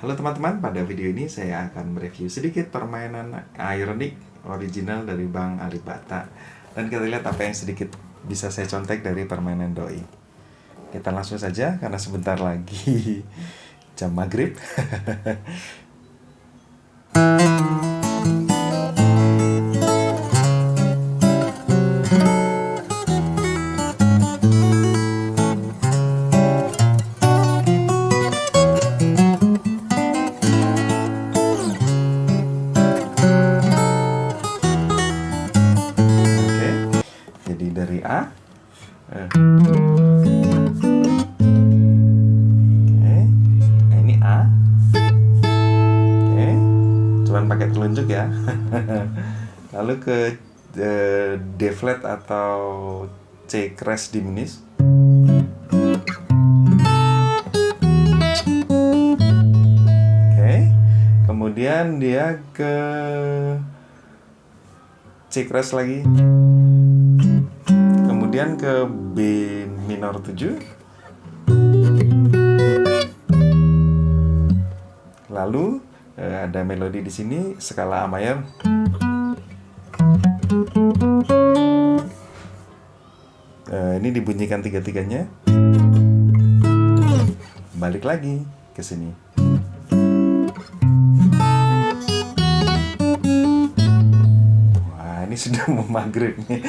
Halo teman-teman, pada video ini saya akan mereview sedikit permainan Ironic original dari Bang Alibata Dan kita lihat apa yang sedikit bisa saya contek dari permainan Doi. Kita langsung saja karena sebentar lagi jam maghrib jadi dari A. Eh. Oke, nah ini A. Oke, cuman pakai telunjuk ya. Lalu ke eh, D flat atau C crash diminished. Oke, kemudian dia ke C crash lagi kemudian ke B minor 7 lalu eh, ada melodi di sini skala A mayor Eh, ini dibunyikan tiga-tiganya. Balik lagi ke sini. Wah, ini sudah mau maghrib nih.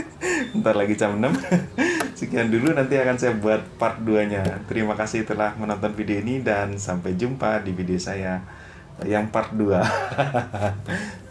Ntar lagi jam 6. Sekian dulu, nanti akan saya buat part 2-nya. Terima kasih telah menonton video ini dan sampai jumpa di video saya yang part 2.